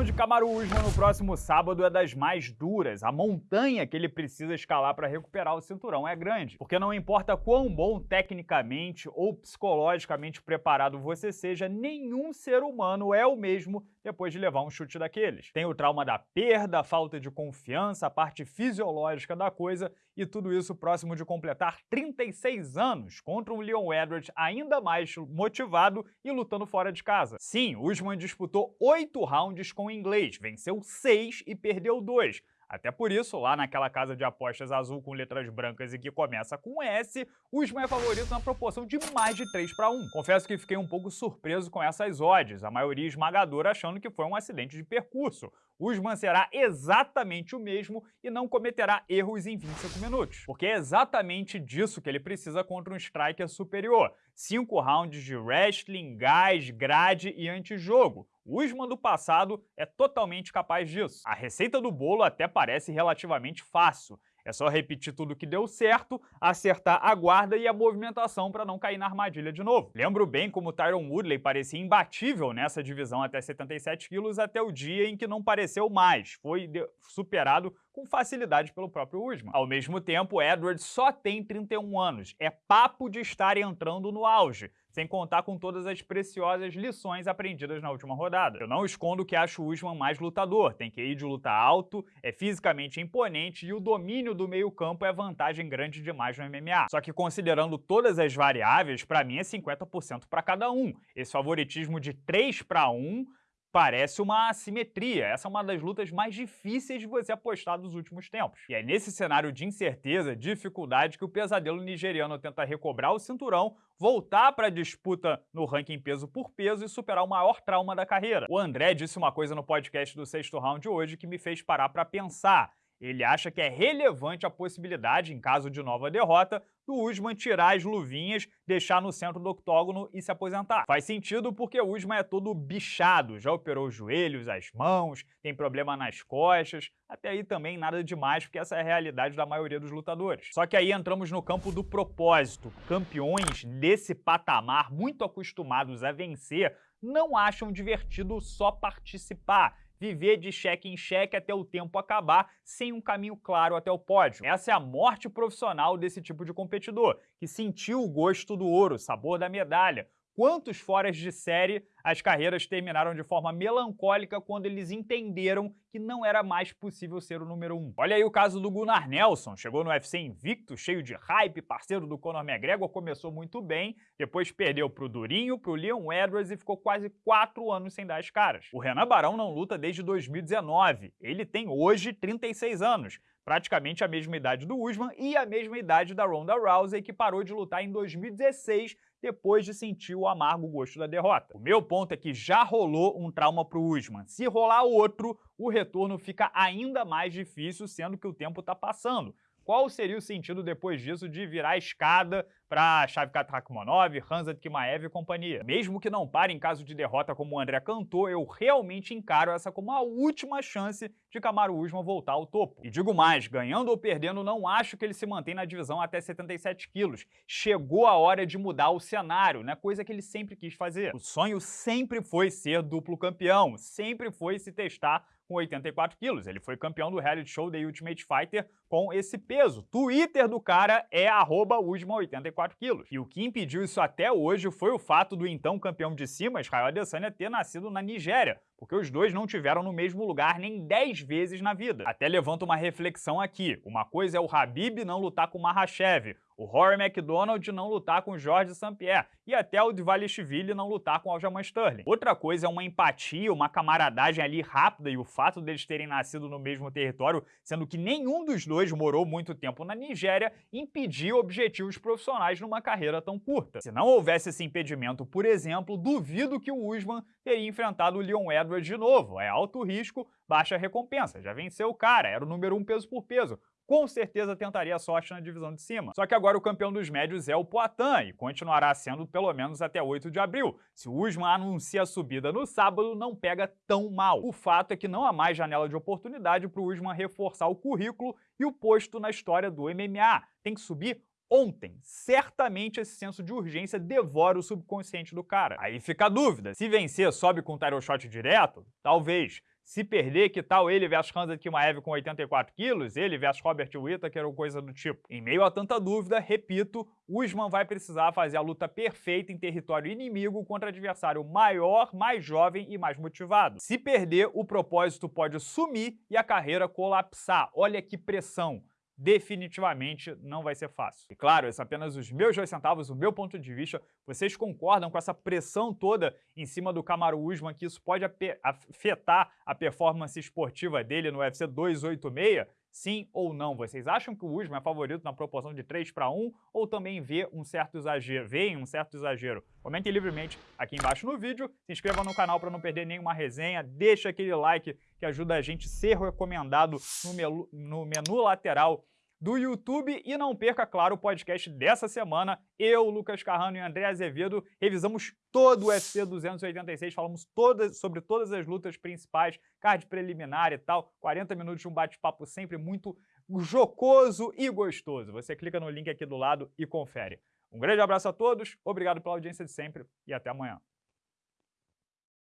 missão de Kamaru Usman no próximo sábado é das mais duras. A montanha que ele precisa escalar para recuperar o cinturão é grande. Porque não importa quão bom tecnicamente ou psicologicamente preparado você seja, nenhum ser humano é o mesmo depois de levar um chute daqueles. Tem o trauma da perda, a falta de confiança, a parte fisiológica da coisa e tudo isso próximo de completar 36 anos contra um Leon Edwards ainda mais motivado e lutando fora de casa. Sim, Usman disputou oito rounds com inglês, venceu seis e perdeu dois, até por isso, lá naquela casa de apostas azul com letras brancas e que começa com S, o Usman é favorito na proporção de mais de 3 para 1. Confesso que fiquei um pouco surpreso com essas odds, a maioria esmagadora achando que foi um acidente de percurso. Usman será exatamente o mesmo e não cometerá erros em 25 minutos. Porque é exatamente disso que ele precisa contra um striker superior. Cinco rounds de wrestling, gás, grade e antijogo. O Usman do passado é totalmente capaz disso. A receita do bolo até parece relativamente fácil. É só repetir tudo que deu certo, acertar a guarda e a movimentação para não cair na armadilha de novo. Lembro bem como Tyron Woodley parecia imbatível nessa divisão até 77 quilos até o dia em que não pareceu mais, foi superado com facilidade pelo próprio Usman. Ao mesmo tempo, Edwards só tem 31 anos, é papo de estar entrando no auge, sem contar com todas as preciosas lições aprendidas na última rodada. Eu não escondo que acho o Usman mais lutador, tem que ir de luta alto, é fisicamente imponente e o domínio do meio campo é vantagem grande demais no MMA. Só que considerando todas as variáveis, para mim é 50% para cada um. Esse favoritismo de 3 para 1 Parece uma assimetria, essa é uma das lutas mais difíceis de você apostar dos últimos tempos. E é nesse cenário de incerteza, dificuldade, que o pesadelo nigeriano tenta recobrar o cinturão, voltar para a disputa no ranking peso por peso e superar o maior trauma da carreira. O André disse uma coisa no podcast do sexto round hoje que me fez parar para pensar. Ele acha que é relevante a possibilidade, em caso de nova derrota, do Usman tirar as luvinhas, deixar no centro do octógono e se aposentar. Faz sentido porque o Usman é todo bichado, já operou os joelhos, as mãos, tem problema nas costas, até aí também nada demais, porque essa é a realidade da maioria dos lutadores. Só que aí entramos no campo do propósito. Campeões desse patamar, muito acostumados a vencer, não acham divertido só participar viver de cheque em cheque até o tempo acabar, sem um caminho claro até o pódio. Essa é a morte profissional desse tipo de competidor, que sentiu o gosto do ouro, sabor da medalha, quantos foras de série as carreiras terminaram de forma melancólica quando eles entenderam que não era mais possível ser o número um. Olha aí o caso do Gunnar Nelson, chegou no UFC invicto, cheio de hype, parceiro do Conor McGregor, começou muito bem, depois perdeu pro Durinho, pro Leon Edwards e ficou quase quatro anos sem dar as caras. O Renan Barão não luta desde 2019, ele tem hoje 36 anos, praticamente a mesma idade do Usman e a mesma idade da Ronda Rousey, que parou de lutar em 2016 depois de sentir o amargo gosto da derrota. O meu ponto é que já rolou um trauma pro Usman. Se rolar outro, o retorno fica ainda mais difícil, sendo que o tempo está passando. Qual seria o sentido depois disso de virar escada para Shavkat Rakhmonov, Hanzat Kimaev e companhia? Mesmo que não pare em caso de derrota como o André cantou, eu realmente encaro essa como a última chance de Kamaru Usman voltar ao topo. E digo mais, ganhando ou perdendo, não acho que ele se mantém na divisão até 77 quilos. Chegou a hora de mudar o cenário, né? coisa que ele sempre quis fazer. O sonho sempre foi ser duplo campeão, sempre foi se testar com 84 quilos. Ele foi campeão do reality show The Ultimate Fighter com esse peso. Twitter do cara é Usman84kg. E o que impediu isso até hoje foi o fato do então campeão de cima, Israel Adesanya, ter nascido na Nigéria, porque os dois não tiveram no mesmo lugar nem 10 vezes na vida. Até levanto uma reflexão aqui. Uma coisa é o Habib não lutar com o Mahashev, o Rory McDonald não lutar com Jorge St-Pierre e até o Dvalishvili não lutar com Aljamain Sterling. Outra coisa é uma empatia, uma camaradagem ali rápida e o fato deles terem nascido no mesmo território, sendo que nenhum dos dois morou muito tempo na Nigéria, impedir objetivos profissionais numa carreira tão curta. Se não houvesse esse impedimento, por exemplo, duvido que o Usman teria enfrentado o Leon Edwards de novo. É alto risco, baixa recompensa. Já venceu o cara, era o número um peso por peso com certeza tentaria a sorte na divisão de cima. Só que agora o campeão dos médios é o Poitin e continuará sendo pelo menos até 8 de abril. Se o Usman anuncia a subida no sábado, não pega tão mal. O fato é que não há mais janela de oportunidade para o Usman reforçar o currículo e o posto na história do MMA. Tem que subir ontem. Certamente esse senso de urgência devora o subconsciente do cara. Aí fica a dúvida, se vencer sobe com o title shot direto? Talvez. Se perder, que tal ele versus Hamza Kimaev com 84 quilos? Ele versus Robert Whittaker ou coisa do tipo? Em meio a tanta dúvida, repito, Usman vai precisar fazer a luta perfeita em território inimigo contra adversário maior, mais jovem e mais motivado. Se perder, o propósito pode sumir e a carreira colapsar. Olha que pressão definitivamente não vai ser fácil. E claro, esses são apenas os meus dois centavos, o meu ponto de vista. Vocês concordam com essa pressão toda em cima do Kamaru Usman, que isso pode afetar a performance esportiva dele no UFC 286? Sim ou não? Vocês acham que o Usman é favorito na proporção de 3 para 1 ou também vê um certo exagero? Vêem um certo exagero? Comentem livremente aqui embaixo no vídeo, se inscreva no canal para não perder nenhuma resenha, deixa aquele like que ajuda a gente a ser recomendado no no menu lateral do YouTube e não perca, claro, o podcast dessa semana. Eu, Lucas Carrano e André Azevedo revisamos todo o UFC 286, falamos todas, sobre todas as lutas principais, card preliminar e tal, 40 minutos de um bate-papo sempre muito jocoso e gostoso. Você clica no link aqui do lado e confere. Um grande abraço a todos, obrigado pela audiência de sempre e até amanhã.